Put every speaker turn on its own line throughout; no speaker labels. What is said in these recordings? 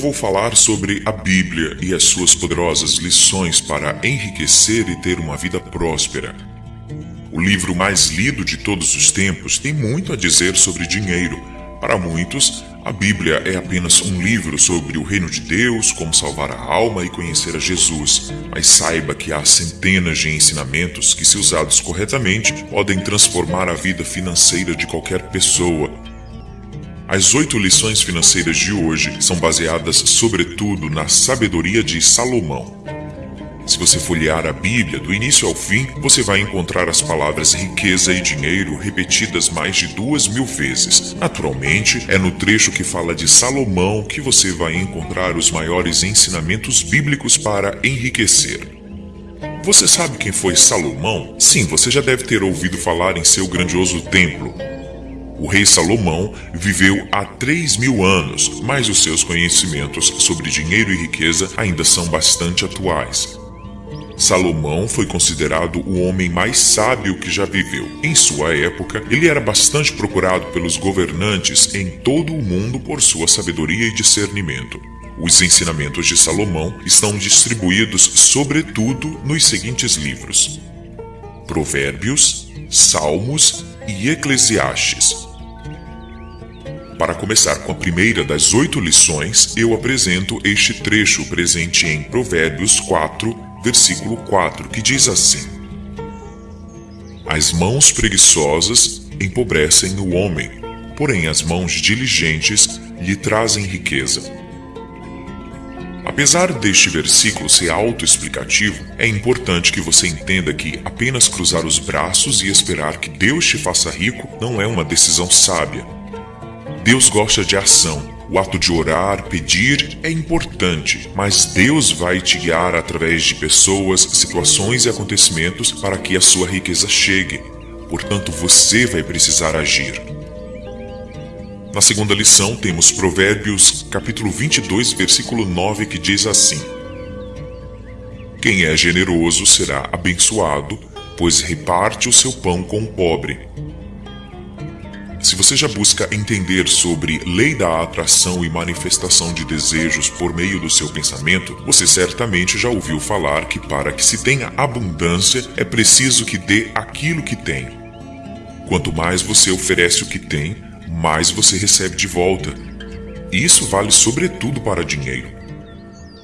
vou falar sobre a Bíblia e as suas poderosas lições para enriquecer e ter uma vida próspera. O livro mais lido de todos os tempos tem muito a dizer sobre dinheiro. Para muitos, a Bíblia é apenas um livro sobre o reino de Deus, como salvar a alma e conhecer a Jesus. Mas saiba que há centenas de ensinamentos que, se usados corretamente, podem transformar a vida financeira de qualquer pessoa. As oito lições financeiras de hoje são baseadas sobretudo na sabedoria de Salomão. Se você folhear a Bíblia do início ao fim, você vai encontrar as palavras riqueza e dinheiro repetidas mais de duas mil vezes. Naturalmente, é no trecho que fala de Salomão que você vai encontrar os maiores ensinamentos bíblicos para enriquecer. Você sabe quem foi Salomão? Sim, você já deve ter ouvido falar em seu grandioso templo. O rei Salomão viveu há 3 mil anos, mas os seus conhecimentos sobre dinheiro e riqueza ainda são bastante atuais. Salomão foi considerado o homem mais sábio que já viveu. Em sua época, ele era bastante procurado pelos governantes em todo o mundo por sua sabedoria e discernimento. Os ensinamentos de Salomão estão distribuídos sobretudo nos seguintes livros: Provérbios, Salmos e Eclesiastes. Para começar com a primeira das oito lições, eu apresento este trecho presente em Provérbios 4, versículo 4, que diz assim: As mãos preguiçosas empobrecem o homem, porém as mãos diligentes lhe trazem riqueza. Apesar deste versículo ser autoexplicativo, é importante que você entenda que apenas cruzar os braços e esperar que Deus te faça rico não é uma decisão sábia. Deus gosta de ação o ato de orar, pedir é importante, mas Deus vai te guiar através de pessoas, situações e acontecimentos para que a sua riqueza chegue. Portanto, você vai precisar agir. Na segunda lição, temos Provérbios, capítulo 22, versículo 9, que diz assim: Quem é generoso será abençoado, pois reparte o seu pão com o pobre. Se você já busca entender sobre lei da atração e manifestação de desejos por meio do seu pensamento, você certamente já ouviu falar que para que se tenha abundância é preciso que dê aquilo que tem. Quanto mais você oferece o que tem, mais você recebe de volta. E isso vale sobretudo para dinheiro.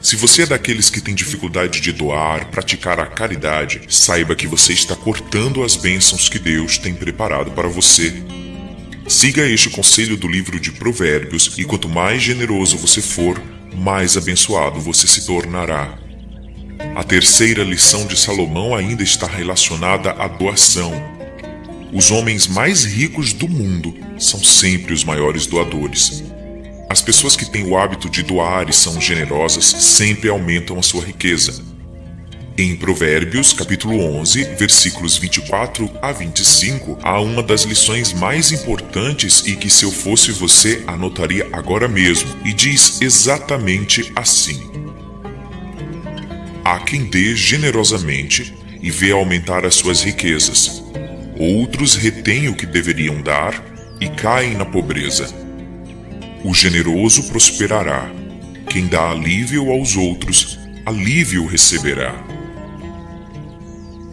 Se você é daqueles que tem dificuldade de doar, praticar a caridade, saiba que você está cortando as bênçãos que Deus tem preparado para você. Siga este conselho do livro de Provérbios, e quanto mais generoso você for, mais abençoado você se tornará. A terceira lição de Salomão ainda está relacionada à doação. Os homens mais ricos do mundo são sempre os maiores doadores. As pessoas que têm o hábito de doar e são generosas sempre aumentam a sua riqueza. Em Provérbios, capítulo 11, versículos 24 a 25, há uma das lições mais importantes e que se eu fosse você anotaria agora mesmo, e diz exatamente assim: Há quem dê generosamente e vê aumentar as suas riquezas. Outros retêm o que deveriam dar e caem na pobreza. O generoso prosperará. Quem dá alívio aos outros, alívio receberá.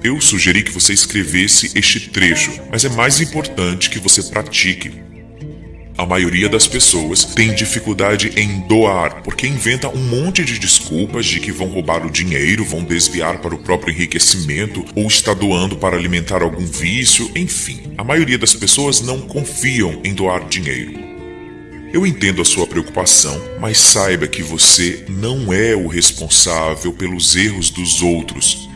Eu sugeri que você escrevesse este trecho, mas é mais importante que você pratique. A maioria das pessoas tem dificuldade em doar porque inventa um monte de desculpas de que vão roubar o dinheiro, vão desviar para o próprio enriquecimento ou está doando para alimentar algum vício, enfim. A maioria das pessoas não confiam em doar dinheiro. Eu entendo a sua preocupação, mas saiba que você não é o responsável pelos erros dos outros.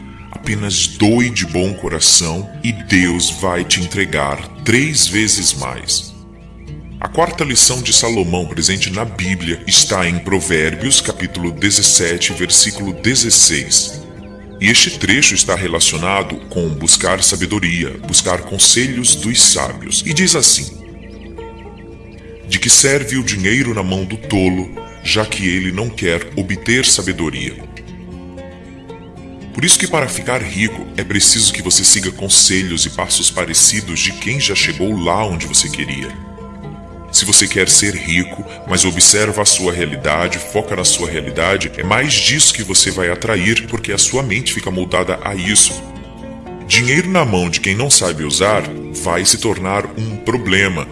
Apenas doe de bom coração e Deus vai te entregar três vezes mais. A quarta lição de Salomão presente na Bíblia está em Provérbios, capítulo 17, versículo 16. E este trecho está relacionado com buscar sabedoria, buscar conselhos dos sábios, e diz assim: De que serve o dinheiro na mão do tolo, já que ele não quer obter sabedoria? Por isso que para ficar rico é preciso que você siga conselhos e passos parecidos de quem já chegou lá onde você queria. Se você quer ser rico, mas observa a sua realidade, foca na sua realidade, é mais disso que você vai atrair porque a sua mente fica moldada a isso. Dinheiro na mão de quem não sabe usar vai se tornar um problema.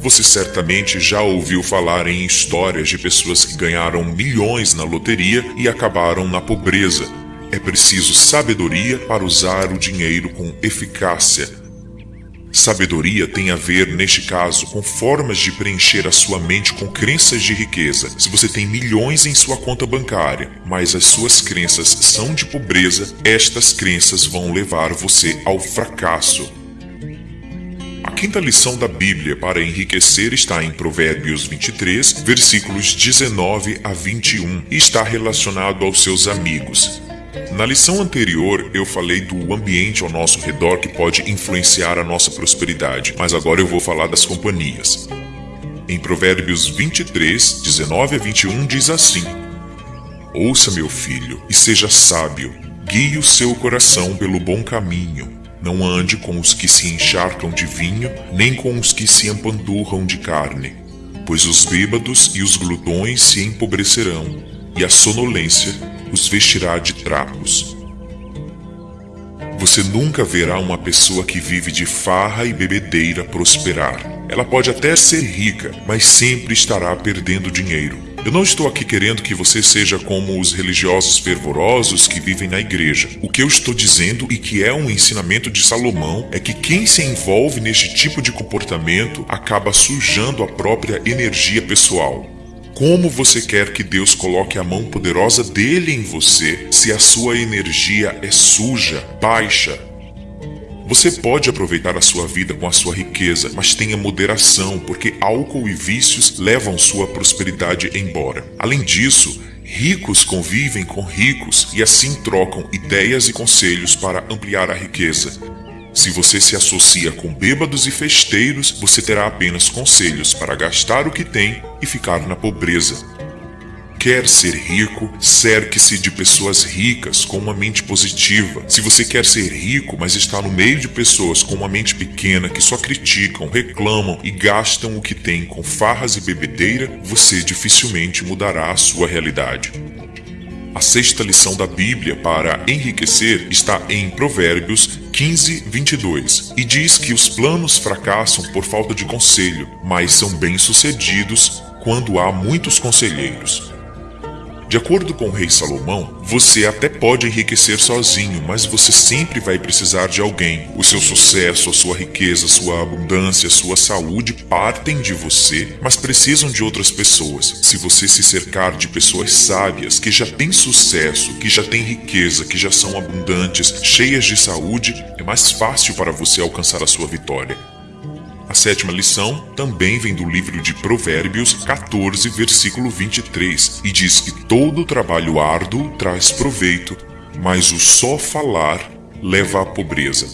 Você certamente já ouviu falar em histórias de pessoas que ganharam milhões na loteria e acabaram na pobreza. É preciso sabedoria para usar o dinheiro com eficácia Sabedoria tem a ver, neste caso, com formas de preencher a sua mente com crenças de riqueza. Se você tem milhões em sua conta bancária, mas as suas crenças são de pobreza, estas crenças vão levar você ao fracasso. A quinta lição da Bíblia para enriquecer está em Provérbios 23, versículos 19 a 21 e está relacionado aos seus amigos. Na lição anterior, eu falei do ambiente ao nosso redor que pode influenciar a nossa prosperidade, mas agora eu vou falar das companhias. Em Provérbios 23, 19 a 21 diz assim: Ouça, meu filho, e seja sábio, guie o seu coração pelo bom caminho. Não ande com os que se encharcam de vinho, nem com os que se empandurram de carne, pois os bêbados e os glutões se empobrecerão, e a sonolência os vestirá de trapos. Você nunca verá uma pessoa que vive de farra e bebedeira prosperar. Ela pode até ser rica, mas sempre estará perdendo dinheiro. Eu não estou aqui querendo que você seja como os religiosos fervorosos que vivem na igreja. O que eu estou dizendo e que é um ensinamento de Salomão é que quem se envolve neste tipo de comportamento acaba sujando a própria energia pessoal. Como você quer que Deus coloque a mão poderosa dele em você se a sua energia é suja, baixa? Você pode aproveitar a sua vida com a sua riqueza, mas tenha moderação, porque álcool e vícios levam sua prosperidade embora. Além disso, ricos convivem com ricos e assim trocam ideias e conselhos para ampliar a riqueza. Se você se associa com bêbados e festeiros, você terá apenas conselhos para gastar o que tem e ficar na pobreza. Quer ser rico? Cerque-se de pessoas ricas com uma mente positiva. Se você quer ser rico, mas está no meio de pessoas com uma mente pequena que só criticam, reclamam e gastam o que tem com farras e bebedeira, você dificilmente mudará a sua realidade. A sexta lição da Bíblia para enriquecer está em Provérbios 15, 22 e diz que os planos fracassam por falta de conselho, mas são bem-sucedidos quando há muitos conselheiros. De acordo com o rei Salomão, você até pode enriquecer sozinho, mas você sempre vai precisar de alguém. O seu sucesso, a sua riqueza, sua abundância, sua saúde partem de você, mas precisam de outras pessoas. Se você se cercar de pessoas sábias, que já têm sucesso, que já têm riqueza, que já são abundantes, cheias de saúde, é mais fácil para você alcançar a sua vitória. A sétima lição também vem do livro de Provérbios 14, versículo 23, e diz que todo trabalho árduo traz proveito, mas o só falar leva à pobreza.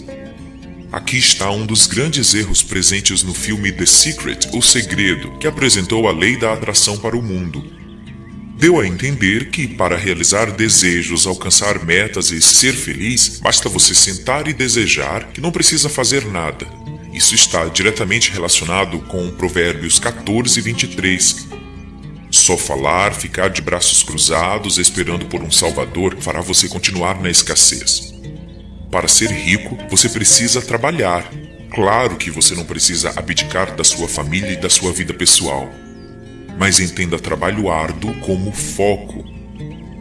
Aqui está um dos grandes erros presentes no filme The Secret, O Segredo, que apresentou a lei da atração para o mundo. Deu a entender que, para realizar desejos, alcançar metas e ser feliz, basta você sentar e desejar que não precisa fazer nada, isso está diretamente relacionado com Provérbios 14 e 23. Só falar, ficar de braços cruzados esperando por um Salvador fará você continuar na escassez. Para ser rico, você precisa trabalhar. Claro que você não precisa abdicar da sua família e da sua vida pessoal. Mas entenda trabalho árduo como foco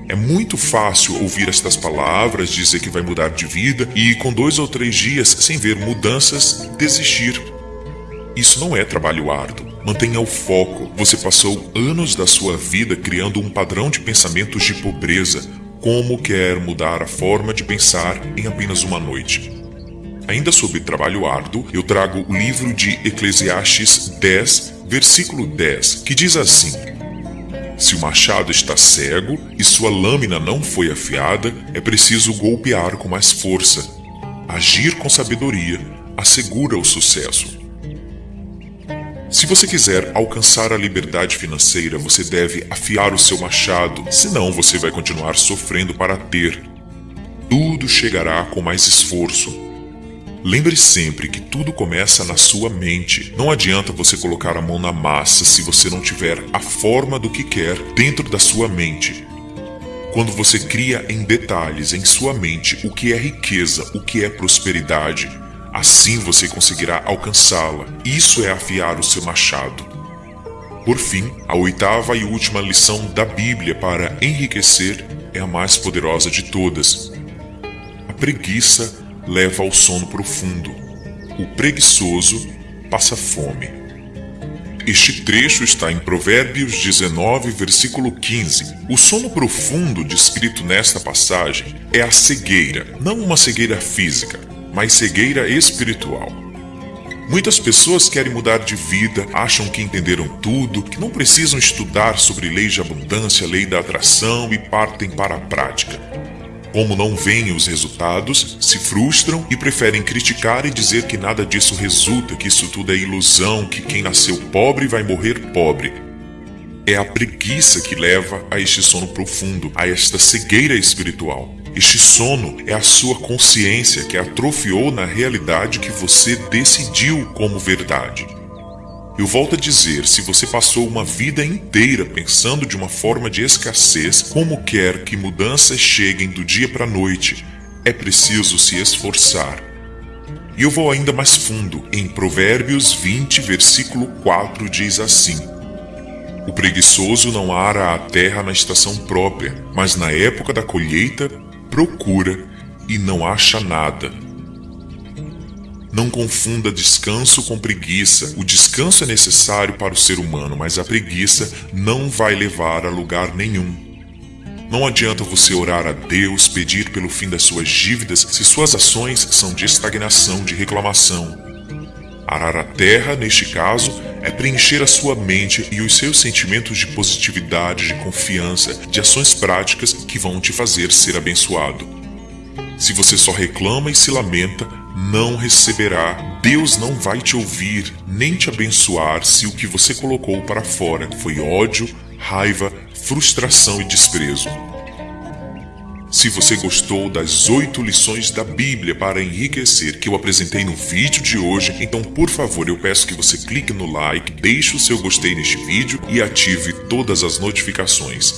é muito fácil ouvir estas palavras, dizer que vai mudar de vida e, com dois ou três dias sem ver mudanças, desistir. Isso não é trabalho árduo. Mantenha o foco. Você passou anos da sua vida criando um padrão de pensamentos de pobreza. Como quer mudar a forma de pensar em apenas uma noite? Ainda sobre trabalho árduo, eu trago o livro de Eclesiastes 10, versículo 10, que diz assim: se o machado está cego e sua lâmina não foi afiada, é preciso golpear com mais força. Agir com sabedoria assegura o sucesso. Se você quiser alcançar a liberdade financeira, você deve afiar o seu machado, senão você vai continuar sofrendo para ter. Tudo chegará com mais esforço. Lembre sempre que tudo começa na sua mente. Não adianta você colocar a mão na massa se você não tiver a forma do que quer dentro da sua mente. Quando você cria em detalhes em sua mente o que é riqueza, o que é prosperidade, assim você conseguirá alcançá-la. Isso é afiar o seu machado. Por fim, a oitava e última lição da Bíblia para enriquecer é a mais poderosa de todas. A preguiça leva ao sono profundo. O preguiçoso passa fome. Este trecho está em Provérbios 19, versículo 15. O sono profundo descrito nesta passagem é a cegueira, não uma cegueira física, mas cegueira espiritual. Muitas pessoas querem mudar de vida, acham que entenderam tudo, que não precisam estudar sobre leis de abundância, lei da atração e partem para a prática. Como não veem os resultados, se frustram e preferem criticar e dizer que nada disso resulta, que isso tudo é ilusão, que quem nasceu pobre vai morrer pobre. É a preguiça que leva a este sono profundo, a esta cegueira espiritual. Este sono é a sua consciência que atrofiou na realidade que você decidiu como verdade. Eu volto a dizer, se você passou uma vida inteira pensando de uma forma de escassez, como quer que mudanças cheguem do dia para a noite, é preciso se esforçar. E eu vou ainda mais fundo. Em Provérbios 20, versículo 4 diz assim: O preguiçoso não ara a terra na estação própria, mas na época da colheita procura e não acha nada não confunda descanso com preguiça. O descanso é necessário para o ser humano, mas a preguiça não vai levar a lugar nenhum. Não adianta você orar a Deus, pedir pelo fim das suas dívidas, se suas ações são de estagnação, de reclamação. Arar a terra, neste caso, é preencher a sua mente e os seus sentimentos de positividade, de confiança, de ações práticas que vão te fazer ser abençoado. Se você só reclama e se lamenta, não receberá. Deus não vai te ouvir nem te abençoar se o que você colocou para fora foi ódio, raiva, frustração e desprezo. Se você gostou das oito lições da Bíblia para enriquecer que eu apresentei no vídeo de hoje, então por favor eu peço que você clique no like, deixe o seu gostei neste vídeo e ative todas as notificações.